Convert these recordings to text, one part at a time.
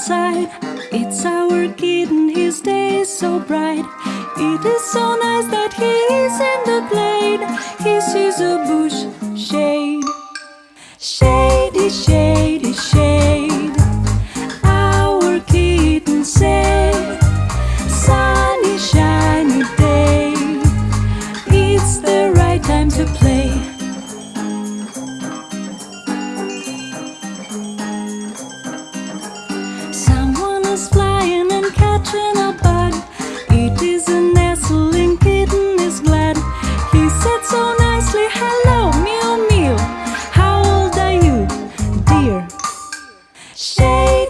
outside. It's our kitten, his day is so bright. It is so nice that he is in the glade. He sees a bush shade. Shady, shady, shade. Our kitten said, Sunny, shiny day. It's the right time to play.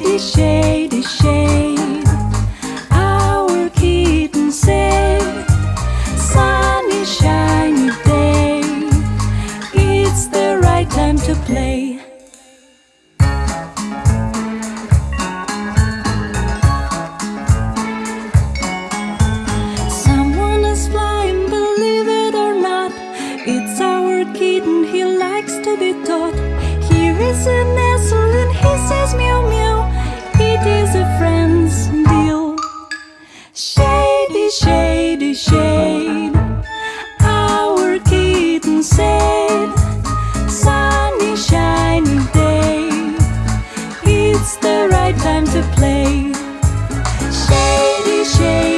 Shady, shady, shade. It's the right time to play. Someone is flying, believe it or not. It's our kitten, he likes to be taught. it's the right time to play. Shady, shady.